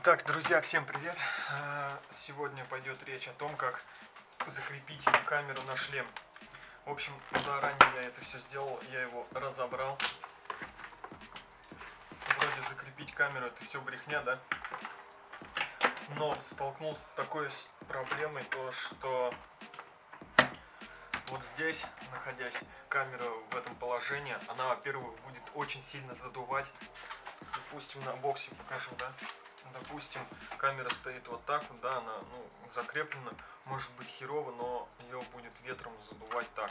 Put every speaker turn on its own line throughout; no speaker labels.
Итак, друзья, всем привет! А, сегодня пойдет речь о том, как закрепить камеру на шлем. В общем, заранее я это все сделал, я его разобрал. Вроде закрепить камеру это все брехня, да? Но столкнулся с такой проблемой, то что вот здесь, находясь камера в этом положении, она, во-первых, будет очень сильно задувать. Допустим, на боксе покажу, да? Допустим, камера стоит вот так да, она ну, закреплена, может быть херово, но ее будет ветром задувать так.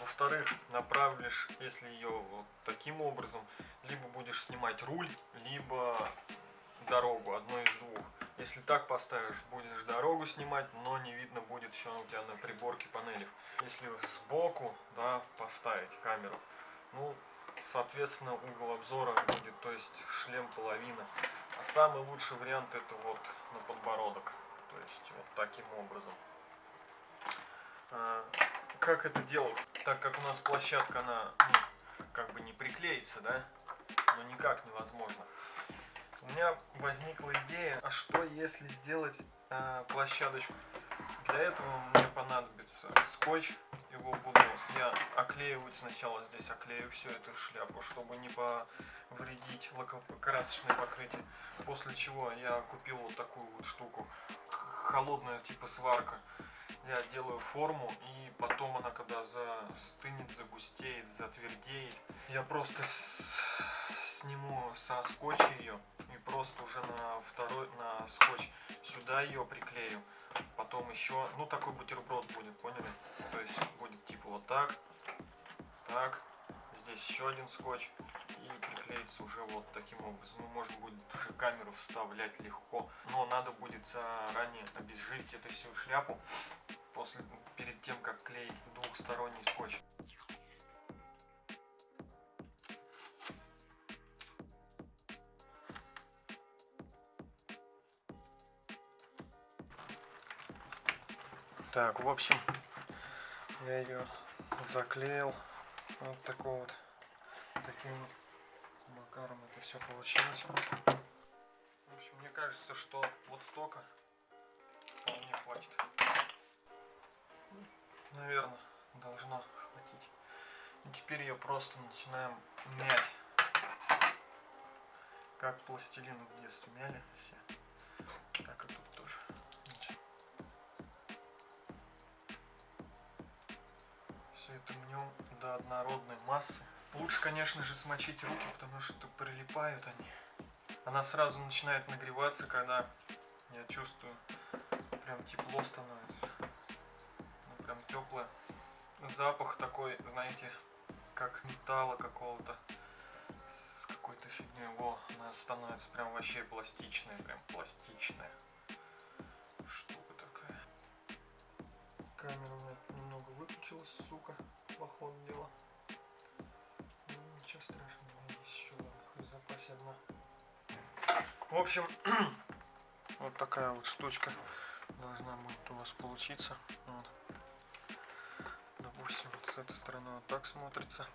Во-вторых, направишь, если ее вот таким образом, либо будешь снимать руль, либо дорогу, одно из двух. Если так поставишь, будешь дорогу снимать, но не видно будет еще у тебя на приборке панелей. Если сбоку, да, поставить камеру, ну, соответственно, угол обзора будет, то есть шлем половина. А самый лучший вариант это вот на подбородок. То есть вот таким образом. А, как это делать? Так как у нас площадка, она ну, как бы не приклеится, да? Но никак невозможно. У меня возникла идея, а что если сделать э, площадочку? Для этого мне понадобится скотч, его буду я оклеивать сначала здесь, оклею всю эту шляпу, чтобы не повредить лакокрасочное покрытие. После чего я купил вот такую вот штуку, холодная типа сварка. Я делаю форму и потом она когда застынет, загустеет, затвердеет, я просто с сниму со скотча ее и просто уже на второй, на скотч сюда ее приклею. Потом еще, ну такой бутерброд будет, поняли? То есть будет типа вот так, так, здесь еще один скотч и приклеится уже вот таким образом. Ну, можно будет уже камеру вставлять легко, но надо будет заранее обезжирить эту всю шляпу после, перед тем, как клеить двухсторонний скотч. Так, в общем, я ее заклеил вот такой вот таким макаром это все получилось. В общем, мне кажется, что вот столько вполне хватит. Наверное, должно хватить. И теперь ее просто начинаем мять. Как пластилин в детстве мяли все. Так и тут тоже. все это мнем до однородной массы. Лучше, конечно же, смочить руки, потому что прилипают они. Она сразу начинает нагреваться, когда я чувствую, прям тепло становится. Ну, прям теплое. Запах такой, знаете, как металла какого-то с какой-то фигней. Во, она становится прям вообще пластичная, прям пластичная. Штука. Камера у меня немного выключилась, сука, по ходу. Ну, ничего страшного, есть еще в запасе одна. В общем, вот такая вот штучка должна будет у вас получиться. Вот. Допустим, вот с этой стороны вот так смотрится.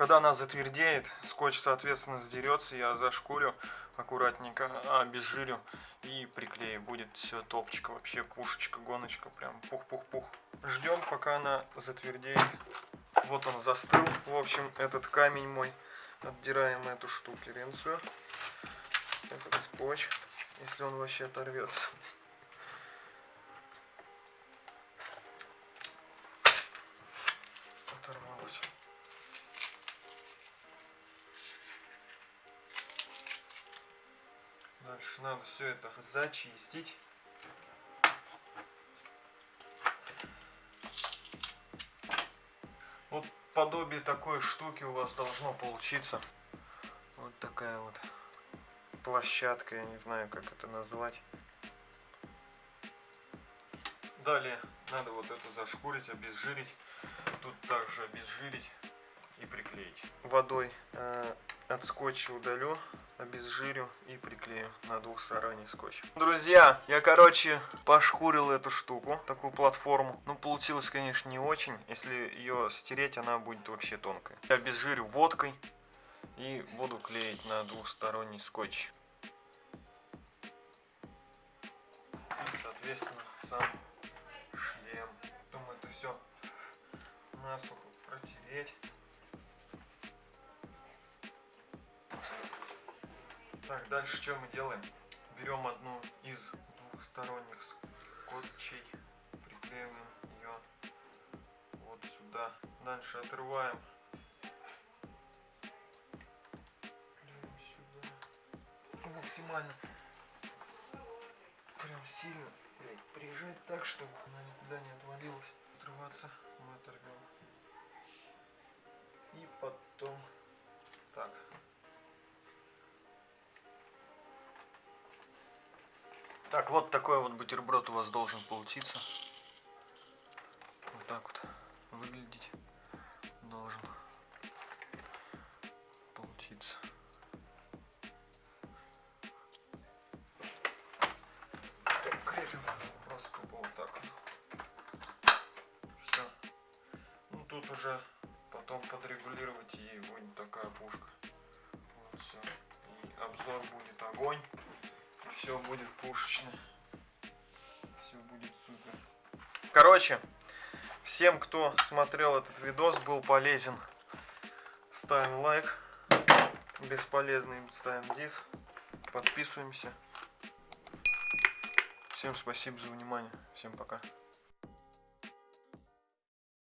Когда она затвердеет, скотч, соответственно, сдерется, я зашкурю аккуратненько, обезжирю и приклею. Будет все топчика, вообще пушечка, гоночка, прям пух-пух-пух. Ждем, пока она затвердеет. Вот он застыл. В общем, этот камень мой. Отдираем эту штукеренцию. Этот скотч, если он вообще оторвется. Дальше надо все это зачистить. Вот подобие такой штуки у вас должно получиться. Вот такая вот площадка, я не знаю, как это назвать. Далее надо вот это зашкурить, обезжирить. Тут также обезжирить и приклеить. Водой э, от скотча удалю, обезжирю и приклею на двухсторонний скотч. Друзья, я, короче, пошкурил эту штуку, такую платформу. Ну, получилось, конечно, не очень. Если ее стереть, она будет вообще тонкая. Я обезжирю водкой и буду клеить на двухсторонний скотч. естественно, сам шлем. Думаю, это все насухо протереть. Так, дальше что мы делаем? Берем одну из двухсторонних скотчей, приклеиваем ее вот сюда. Дальше отрываем. Максимально прям сильно блядь, прижать так, чтобы она никуда не отвалилась. Отрываться мы оторвем. И потом так. Так, вот такой вот бутерброд у вас должен получиться. Вот так вот выглядеть должен получиться. Крепим просто тупо вот так. Все. Ну тут уже потом подрегулировать и будет такая пушка. Вот все. И обзор будет огонь все будет пушечно. Все будет супер. Короче, всем, кто смотрел этот видос, был полезен, ставим лайк. Бесполезный ставим дис. Подписываемся. Всем спасибо за внимание. Всем пока.